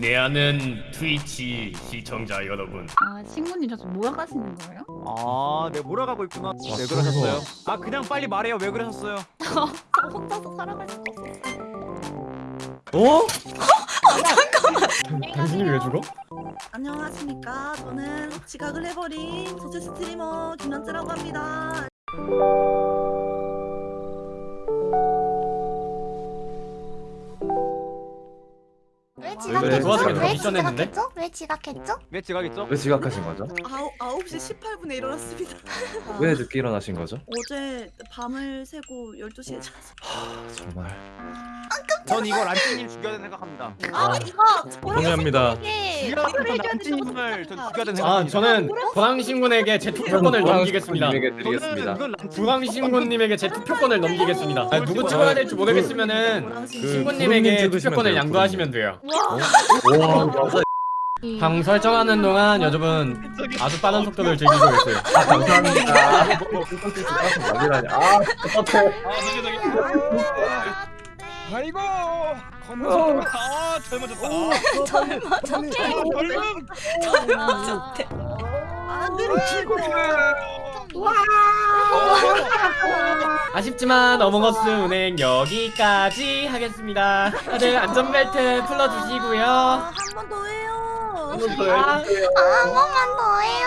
내 아는 트위치 시청자 여러분 아 친구님 저 몰아가시는 거예요? 아, 네 몰아가고 있구나. 왜 그러셨어요? 아, 그냥 빨리 말해요. 왜 그러셨어요? 저 혼자서 살아갈 수가 없었어요. 어? 당신이 왜 죽어? 안녕하십니까. 저는 지각을 해버린 소재 스트리머 김현재라고 합니다. 왜왜 지각했죠? 왜 미션 했는데? 지각했죠? 왜 지각했죠? 왜 지각했죠? 왜 지각하신 거죠? 아홉, 9시 18분에 일어났습니다. 왜 늦게 일어나신 거죠? 어제 밤을 새고 12시에 잤어요. 정말 전 이거 란찌님 죽여야 된다 생각합니다. 아, 이거 동의합니다. 죽여야 란찌님을 전 죽여야 된다 아 생각합니다. 저는 보랑신군에게 제 투표권을 넘기겠습니다 저는 드리겠습니다. 부강신군님에게 제 투표권을 넘기겠습니다 아, 누구 찍어야 될지 모르겠으면은 그 신군님에게 투표권을 양도하시면 돼요 와. 방 설정하는 동안 여러분 아주 빠른 속도를 즐기고 계세요 아, 감사합니다. 아니라니. 아. 아이고 검은 아 젊어졌다. 아, 젊음. 아쉽지만 어몽어스 운행 여기까지 하겠습니다. 다들 안전벨트 풀어주시고요. 한 번 더 해요. 아, 한 번만 더 해요.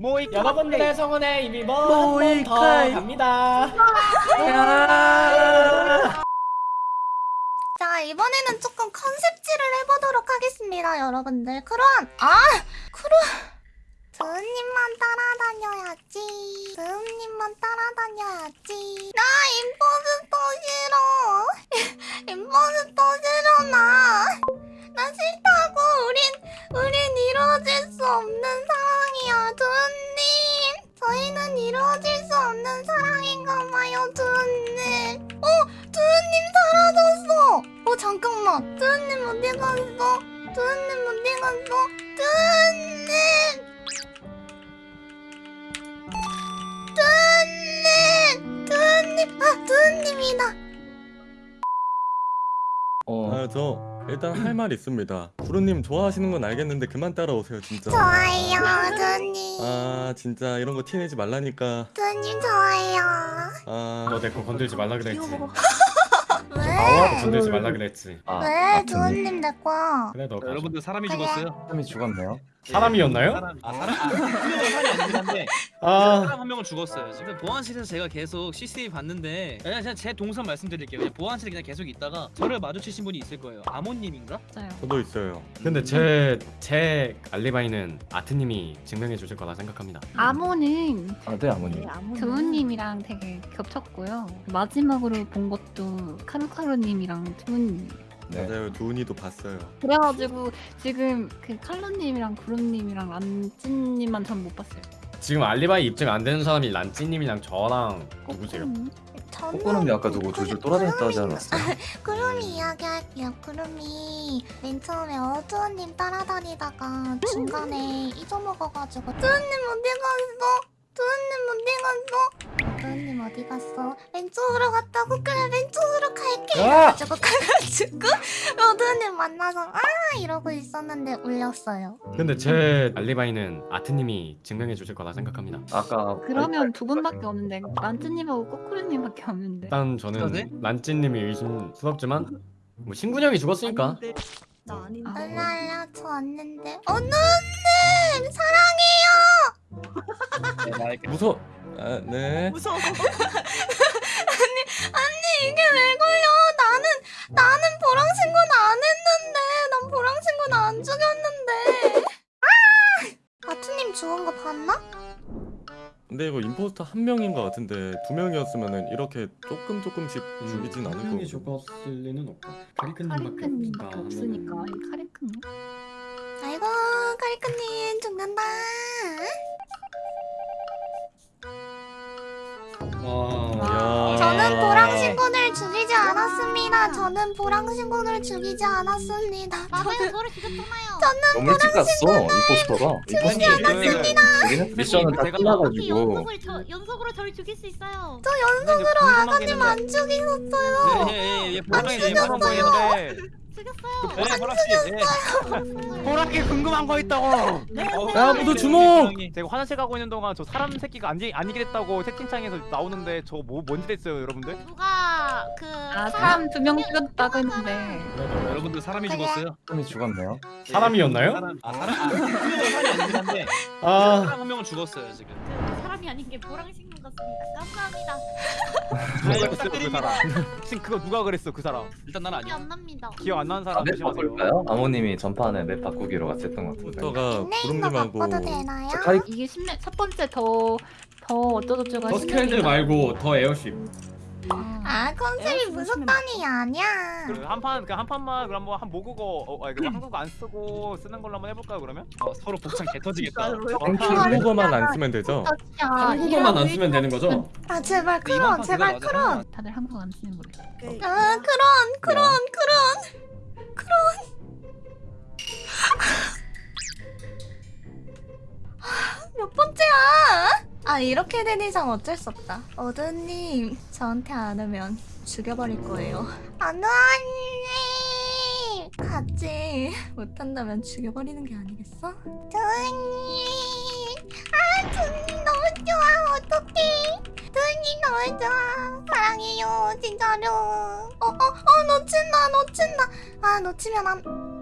모이 여러분들의 성원에 이미 뭐한번더 갑니다 자, 이번에는 조금 컨셉질을 해보도록 하겠습니다, 여러분들. 크루안! 아! 크루! 잠깐만. 드음님 어디 갔어? 드음님 어디 갔어? 드음님! 드은님! 드은님! 아, 드은님이다! 어. 아 저 일단 할 말 있습니다. 구루님 좋아하시는 건 알겠는데 그만 따라오세요 진짜. 좋아요, 드은님. 아 진짜 이런 거 티내지 말라니까. 드은님 좋아요. 아너 내 거 건들지 말라 그랬지 왜? 건들지 말라 그랬지 아, 왜? 드은님 내 거야. 그래 너 가져. 여러분들 사람이. 죽었어요. 사람이 죽었네요. 사람이었나요? 사람, 아 사람 아, 죽은 사람이 아니긴 한데 아 사람 한 명은 죽었어요. 지금 보안실에서 제가 계속 CCTV 봤는데 그냥, 그냥 제 동선 말씀드릴게요. 그냥 보안실에 그냥 계속 있다가 저를 마주치신 분이 있을 거예요. 아모님인가? 맞아요. 저도 있어요. 근데 제, 제 알리바이는 아트님이 증명해 주실 거라 생각합니다 아모는 아, 네 아버님. 드우님이랑 되게 겹쳤고요. 마지막으로 본 것도 카루카루님이랑 드우님. 네. 맞아요 두은이도 봤어요. 그래가지고 지금 그 칼로님이랑 구름님이랑 란찐님만 전 못 봤어요. 지금 알리바이 입증 안 되는 사람이 란찌님이랑 저랑 누구세요? 저는 꼬꼬름이 아까 누구 줄줄 돌아다녔다 하지 않았어요? 구름이 이야기할게요. 구름이 맨 처음에 어두원님 따라다니다가 중간에 잊어먹어가지고 드은님 어디 갔어? 어디 갔어? 왼쪽으로 갔다고 그래 왼쪽으로 갈게 이래가지고 가가지고 어두원님 만나서 아 이러고 있었는데 울렸어요. 근데 제 알리바이는 아트님이 증명해 주실 거라 생각합니다 아까 그러면 두 분밖에 없는데 란찐님하고 꼬꾸루님밖에 없는데. 일단 저는 란찌님이 의심스럽지만 뭐 신군형이 죽었으니까 아닌데. 나 아닌데. 알랄라 저 왔는데 어두원님 사랑해요. 무서. 아 네. 무서워. 아니 이게 왜 걸려? 나는 나는 보랑 신고는 안 했는데 난 보랑 신고는 안 죽였는데. 아! 아트님 죽은 거 봤나? 근데 이거 임포스터 한 명인 것 같은데 두 명이었으면은 이렇게 조금 조금씩 죽이진 않을 거고. 죽었을 리는 없고 카리크님밖에 없으니까 이 카리크님. 아이고 카리크님 죽는다. 와. 저는 보랑 신고를 죽이지 않았습니다. 저는 보랑 신고를 죽이지 않았습니다. 맞아요, 저를 죽였잖아요. 너무 갔어. 임포스터 여기는 미션은 다 끝나가지고 연속을 저 연속으로 저를 죽일 수 있어요? 연속으로 아가님 안 죽이셨어요. 예예예 안 보상이 죽였어요. 죽였어요. 네 보라씨. 네. 보라께 궁금한 거 있다고. 야 모두 주목 제가 화장실 가고 있는 동안 저 사람 새끼가 아니 아니게 됐다고 채팅창에서 나오는데 저뭐 뭔지 됐어요 여러분들? 누가 그 아 사람 두 명 죽였다고 했는데 여러분들 사람이 죽었어요. 사람이 죽었네요. 사람이었나요? 사람 아 사람 아 사람이 아니긴 한데 아 사람 한 명은 죽었어요 지금. 그 사람이 아닌 게 보랑신 것 같습니다. 감사합니다. 잘 그. 사람. 혹시 그거 누가 그랬어 그 사람? 일단 난 기억 아니야. 안 납니다. 기억 안 나는 아, 사람 맵 조심하세요. 바꿀까요? 아모님이 전판에 맵 바꾸기로 같이 했던 것 같은데. 포스터가 닉네임도 구름님하고 바꿔도 되나요? 저 카리 이게 첫 번째 더 더 어쩌고저쩌고 더 스캔들 말고 더 에어쉽 아 컨셉이 에어컨 무섭다니 아니야. 한판 그한 판만 그럼 뭐한 모국어 어, 아니 그 한국어 안 쓰고 쓰는 걸로 한번 해볼까요 그러면? 어, 서로 복창 개 터지겠다. 한국어만 안 쓰면 되죠? 한국어만 안 쓰면 되는 거죠? 아 제발 크론 판 제발 크론. 다들 한국 안 쓰는 걸로. 아 크론 크론 크론 크론. 몇 번째야? 아 이렇게 된 이상 어쩔 수 없다. 어두님 저한테 안 오면 죽여버릴 거예요. 안녕. 같이 못한다면 죽여버리는 게 아니겠어? 두님. 아 두님 너무 좋아. 어떡해. 두님 너무 좋아. 사랑해요 진짜로. 어어어 놓친다 놓친다. 아 놓치면 안.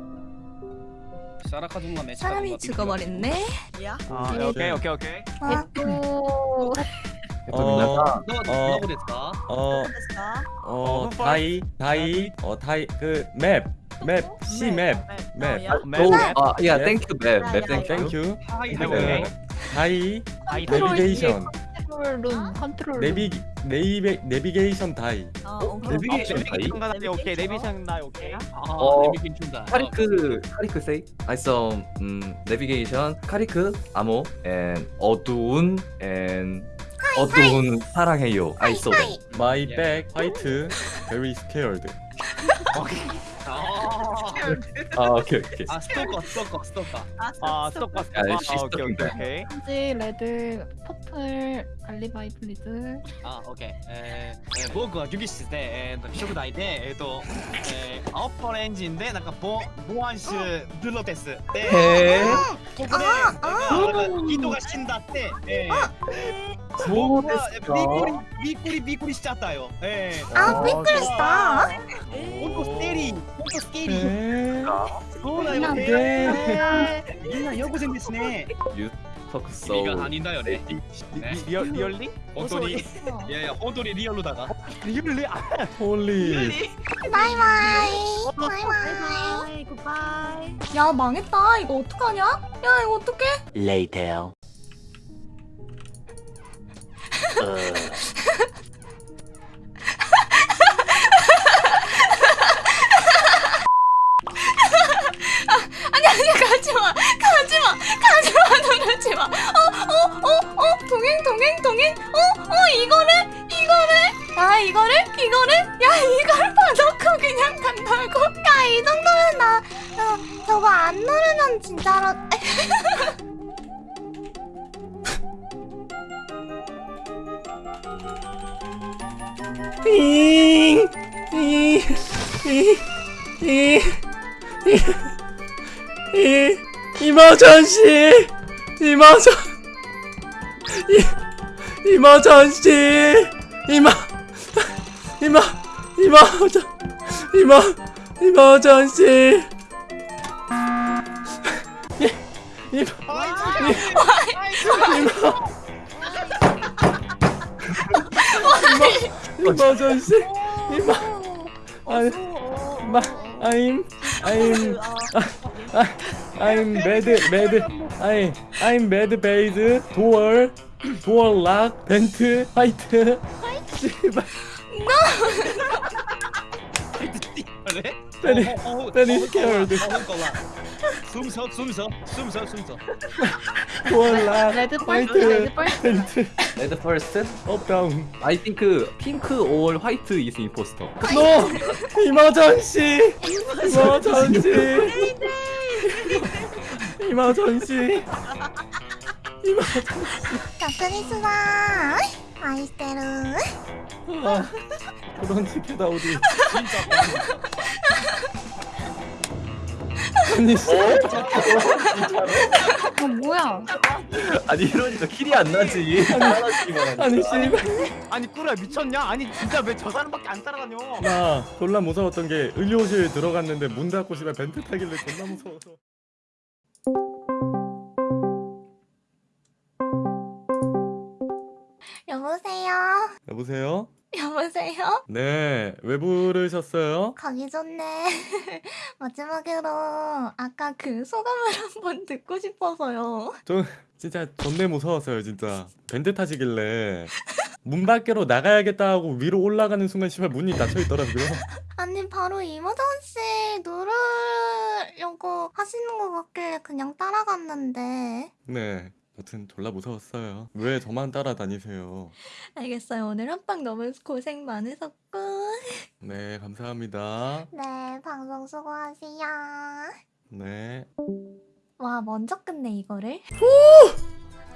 사람이 죽어버렸네. 야. 아 네. 오케이 오케이 오케이. 아, 또 어. 어. 어, 어, die, die, 어, die, 그 map, map, see map, 맵. 어, 아, 야, 땡큐 맵, 야, 맵 야, 땡큐. 땡큐. 하이 네. 하이. 다이, 아이 내비게이션, 컨트롤 룸 컨트롤 룸 내비, 네이베, 내비게이션 다이. 어, 오케이. 내비게이션 내비게이션 다이 오케이 내비게이션. 내비게이션 다이 오케이. 아 어, 내비게임 춘다. 카리크, 카리크 세이? I saw, 음, 내비게이션, 카리크, 아모, and 어두운, and 어두운 사랑해요. I saw them. My 예. back, 화이트, very scared. 아, 아, 오케이, 오케이. 아 스토커 스토커 스토커. 아 스톱 봐. 야, 아 시스템 오케이 오케이 돼. 오케이. 현지 레드 퍼 Water リズあ、オッケー。えー、え、僕はギュギッしてで、えーと、食材で、えーと、えー、青っぽエンジンで、なんか、ボ、ボアンシュ、ブロテス。で、えー、ここで、あー、人が死んだって、えー、そうですかびっくり、びっくり、びっくりしちゃったよ。えー、あ、びっくりした？本当ステリー、本当ステリー。そうだよね。みんなよくせですね。言っ fuck so. 이가 아니다요, 네. 리얼 어, 어, 리얼리? 호돌이. 예, 호돌이 리얼로다가. 리얼리. 홀리. 어, 바이바이. 바이바이. 굿바이. 야, 망했다. 이거 어떡하냐? 야, 이거 어떡해? Later. 아니 아니 가지마 누르지 마. 어 어 어 어 동행 동행 동행. 어 어 이거를 이거를. 야 이거를 이거를. 야 이걸 봐놓고 그냥 간다고. 야 이 정도면 나 어, 저거 안 누르면 진짜로. 잉! 잉! 잉! 잉! 잉! 이모전씨! 이모전! 이, 이모전씨! 이모! 이모! 이모전! 이모! 이모전씨! 이, 이모! 이모! 이모전씨! 이모! 아, 마, I'm, I'm, I'm mad, mad, I, I'm mad base, door, door lock, vent, 화이트, 씨발, あれ very, おおお very お scared, お本当は숨서숨서숨서숨서 door lock, 레드 펄스 화이트, 레드 펄스 vent, 레드 퍼스트? up down. I think 핑크 or 화이트 is imposter. No, 이머전시, 이머전시, 이머전시, 이머전시. 確率だ愛してる 아, 그런 식이다 우리. 진짜 아니 씨. 어 뭐야? 아니 이러니까 킬이 안 나지. 아니 씨. 아니 꾸루야 미쳤냐? 아니 진짜 왜 저 사람밖에 안 따라다녀? 나 졸라 무서웠던 게 의료실 들어갔는데 문 닫고 집에 벤트 타길래 존나 무서워서 여보세요? 여보세요? 네 왜 부르셨어요? 가기 전에 마지막으로 아까 그 소감을 한번 듣고 싶어서요. 저 진짜 존내 무서웠어요 진짜 벤트 타시길래 문 밖으로 나가야겠다 하고 위로 올라가는 순간 씨발 문이 닫혀 있더라고요 아니 바로 이모전씨 누르려고 하시는 것 같길래 그냥 따라갔는데 네 여튼 졸라 무서웠어요. 왜 저만 따라다니세요? 알겠어요. 오늘 한방 너무 고생 많으셨고 네 감사합니다. 네 방송 수고하세요. 네. 와 먼저 끝내 이거를?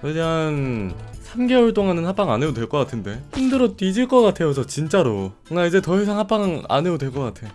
그냥 3개월 동안은 합방 안 해도 될 것 같은데. 힘들어 뒤질 것 같아요 저 진짜로. 나 이제 더 이상 합방 안 해도 될 것 같아